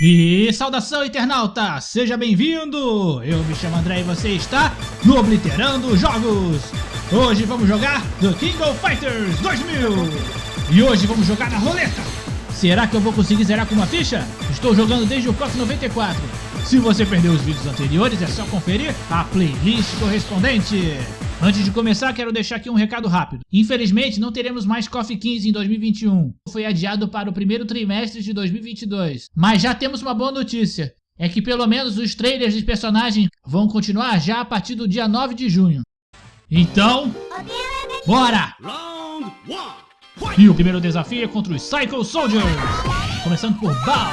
E saudação internauta, seja bem-vindo! Eu me chamo André e você está no Obliterando Jogos! Hoje vamos jogar The King of Fighters 2000! E hoje vamos jogar na roleta! Será que eu vou conseguir zerar com uma ficha? Estou jogando desde o POC 94 se você perdeu os vídeos anteriores, é só conferir a playlist correspondente. Antes de começar, quero deixar aqui um recado rápido. Infelizmente, não teremos mais KOF 15 em 2021. Foi adiado para o primeiro trimestre de 2022. Mas já temos uma boa notícia. É que pelo menos os trailers dos personagens vão continuar já a partir do dia 9 de junho. Então, bora! E o primeiro desafio é contra os Psycho Soldiers. Começando por Bao.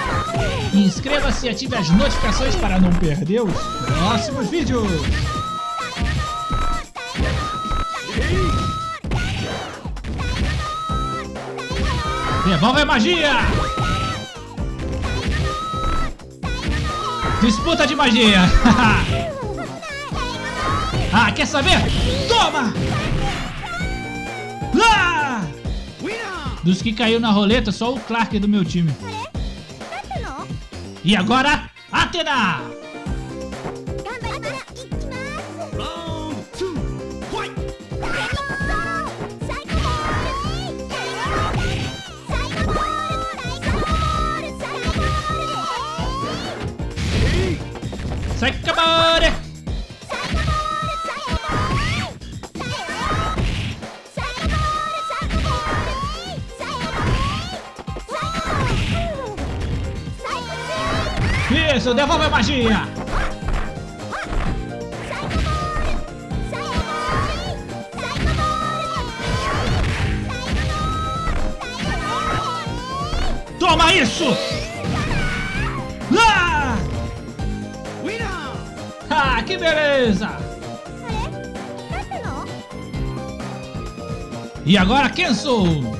Inscreva-se e ative as notificações para não perder os próximos vídeos. Devolve a magia! Disputa de magia! ah, quer saber? Toma! Ah! Dos que caiu na roleta, só o Clark é do meu time. E agora, Atena! Sai cabare! Isso, devolve a magia! Toma isso! Ah! Ah, que beleza! E agora Kenso!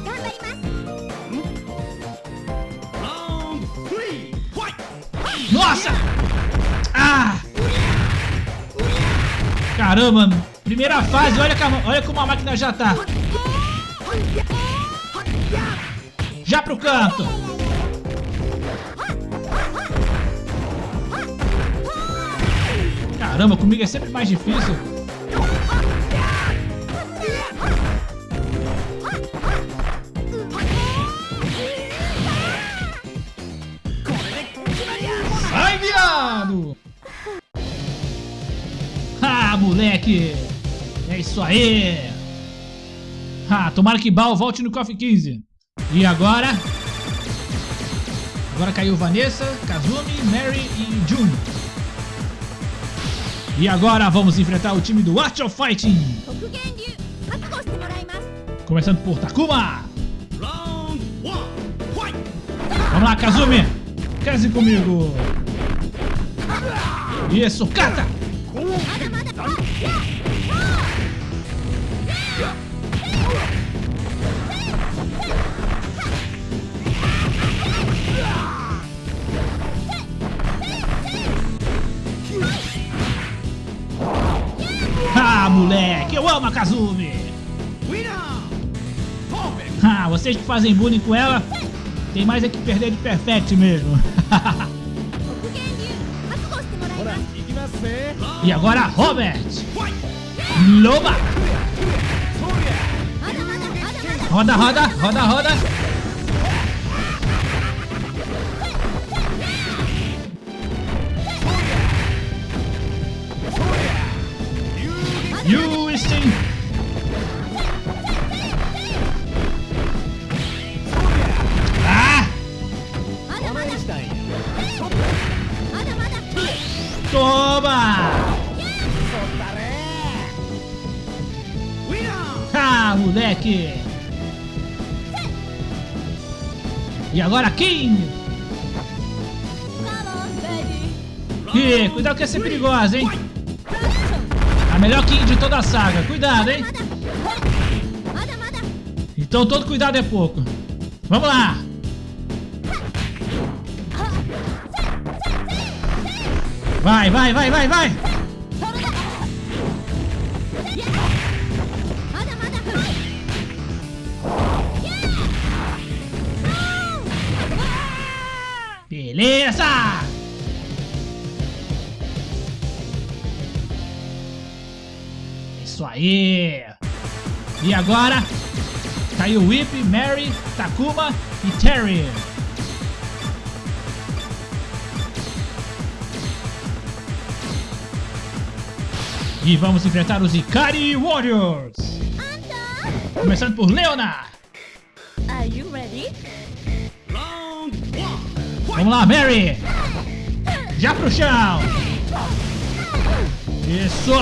Caramba, primeira fase, olha, olha como a máquina já tá. Já pro canto. Caramba, comigo é sempre mais difícil. Moleque! É isso aí! Ah, tomara que Bal volte no KOF 15. E agora? Agora caiu Vanessa, Kazumi, Mary e Jun. E agora vamos enfrentar o time do Art of Fighting. Começando por Takuma. Vamos lá, Kazumi. Case comigo. Isso, cata. Eu amo a Kazumi! Ah, vocês que fazem bullying com ela, tem mais é que perder de Perfect mesmo. e agora, Robert! Loba! Roda, roda, roda, roda! Houston! Moleque! E agora King! Ih, cuidado que essa é perigosa, hein? A melhor King de toda a saga. Cuidado, hein? Então todo cuidado é pouco. Vamos lá! Vai, vai, vai, vai, vai! Beleza! Isso aí! E agora, caiu Whip, Mary, Takuma e Terry. E vamos enfrentar os Ikari Warriors. Começando por Leona. Vamos lá, Mary. Já pro chão. Isso.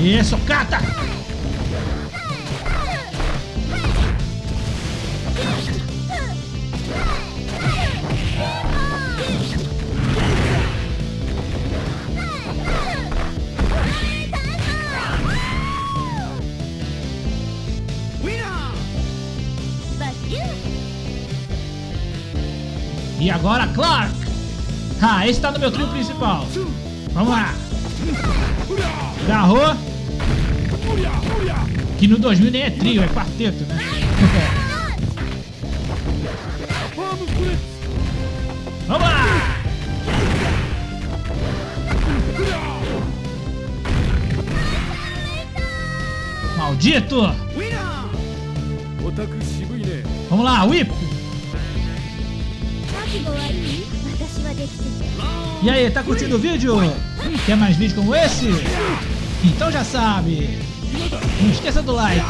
Isso, cata. agora Clark. Ah, esse tá no meu trio principal. Vamos lá. Agarrou. Que no 2000 nem é trio, é quarteto, né? Vamos lá! Maldito! Vamos lá, Whip! E aí, tá curtindo o vídeo? Quer mais vídeos como esse? Então já sabe. Não esqueça do like.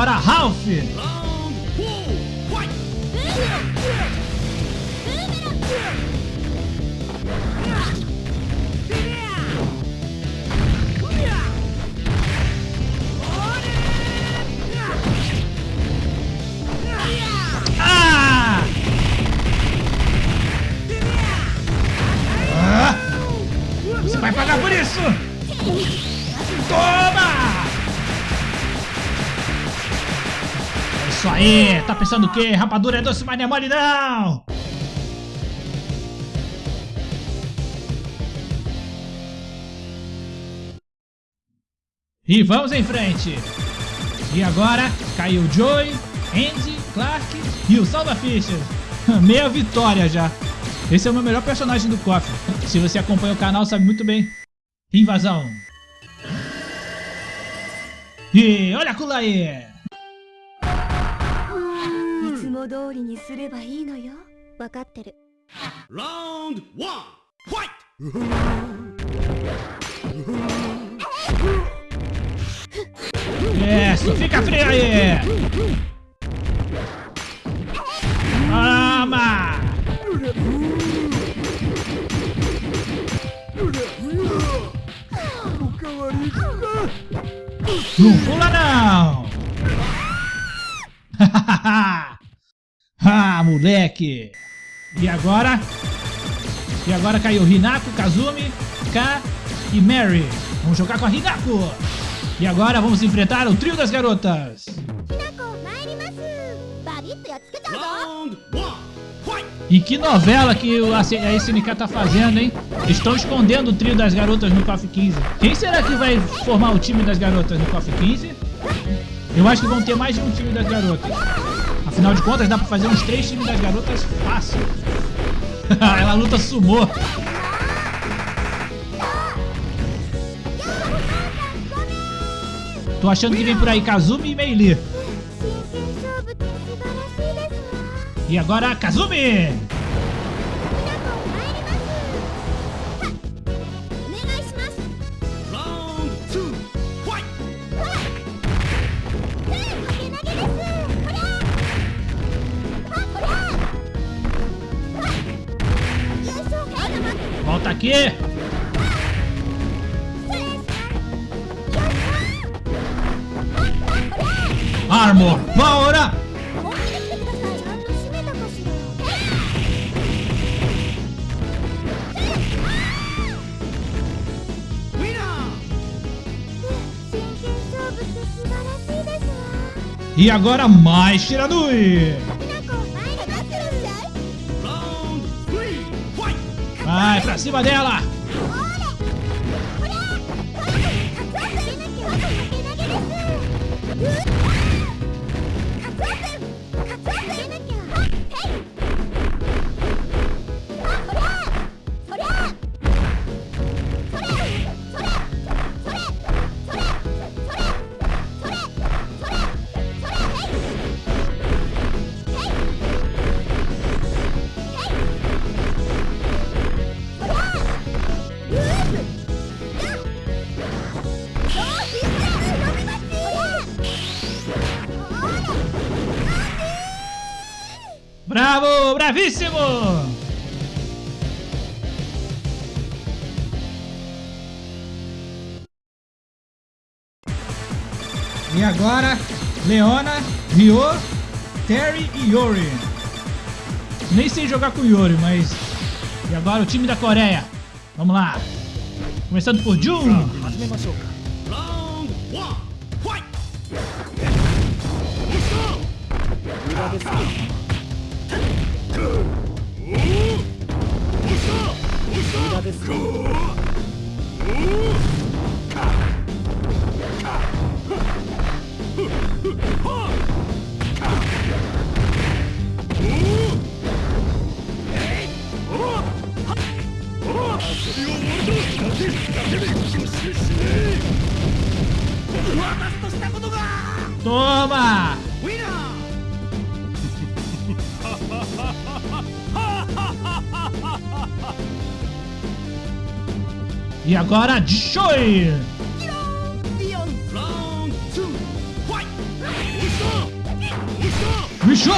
Agora, Ralph. Pensando o quê? Rapadura é doce, mas não é mole não! E vamos em frente! E agora caiu Joey, Andy, Clark e o Salva Fischer. Meia vitória já. Esse é o meu melhor personagem do KOF. Se você acompanha o canal, sabe muito bem. Invasão. E olha a Kulaê. いつも通りにすればいいのよ分かってる Round one, fight! Isso, fica frio aí. Toma. Não pula não. moleque! E agora? E agora caiu Hinako, Kazumi, K e Mary. Vamos jogar com a Hinako! E agora vamos enfrentar o trio das garotas! E que novela que a SNK tá fazendo, hein? Estão escondendo o trio das garotas no KOF 15. Quem será que vai formar o time das garotas no KOF 15? Eu acho que vão ter mais de um time das garotas. Afinal de contas, dá pra fazer uns três times das garotas fácil. Ela luta sumô. Tô achando que vem por aí Kazumi e Meili. E agora, Kazumi! aqui! Armor Power Up! E agora mais Tiranui! Vai pra cima dela! Bravíssimo! E agora, Leona, Ryo, Terry e Yori. Nem sei jogar com Yori, mas... E agora o time da Coreia. Vamos lá. Começando por Jun. 始 Toma! ウ E agora, Joy! Bicho!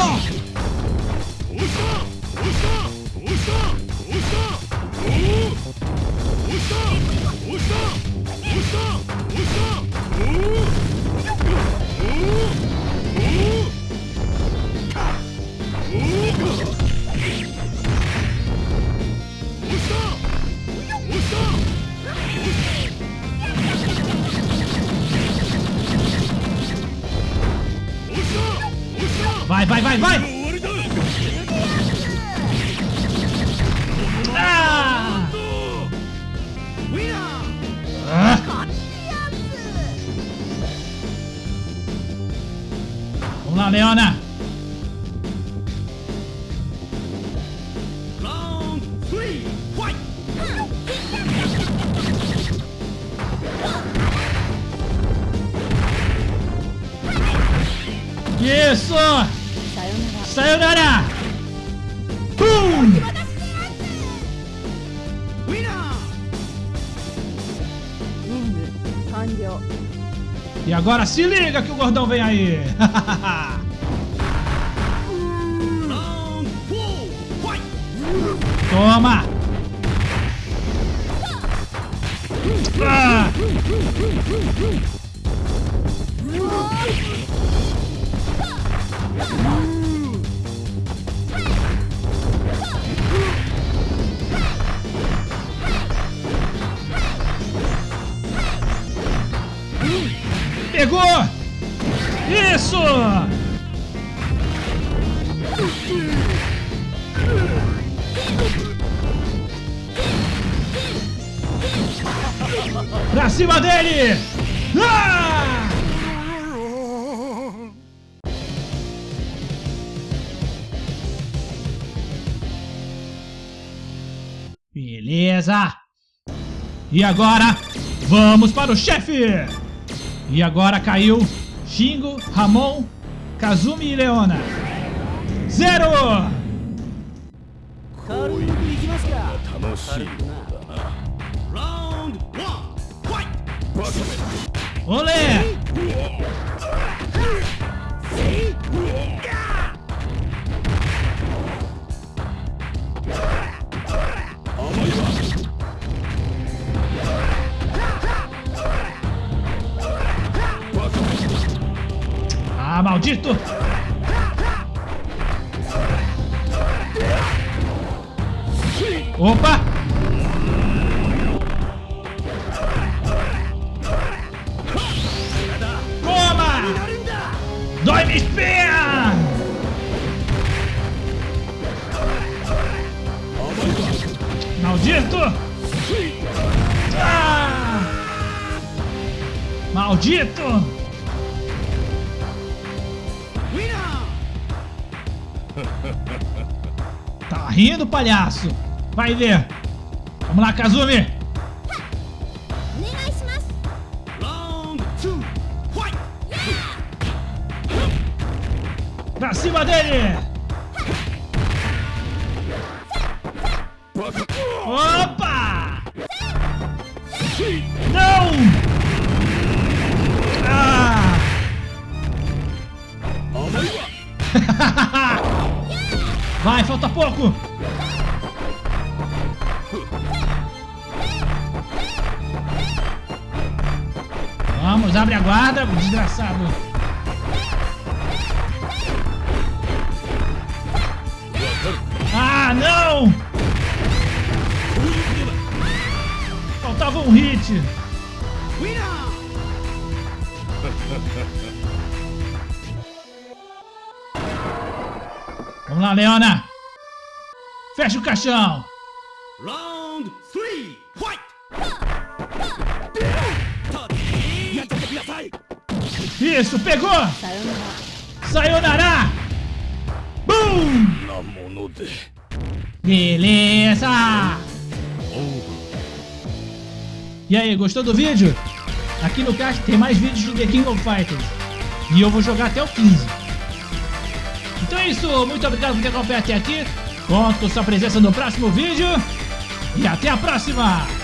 Usa! vai, vai, vai! Ah! Vamos lá, Leona! E agora se liga que o gordão vem aí. Toma! Ah! ah. Pegou! Isso! Pra cima dele! Ah! Beleza! E agora, vamos para o chefe! E agora caiu Shingo, Ramon, Kazumi e Leona. Zero! Olé! Maldito! Opa! Toma! Dói minha espinha! Maldito! Ah! Maldito! Tá rindo, palhaço? Vai ver. Vamos lá, Kazumi. Pra cima dele! Pouco! Vamos, abre a guarda, desgraçado! Ah, não! Faltava um hit! Vamos lá, Leona! Fecha o caixão! Round 3, fight! Isso, pegou! Sayonara! Boom! Beleza! E aí, gostou do vídeo? Aqui no caixa tem mais vídeos do The King of Fighters. E eu vou jogar até o 15. Então é isso, muito obrigado por ter acompanhado até aqui. Conto sua presença no próximo vídeo. E até a próxima!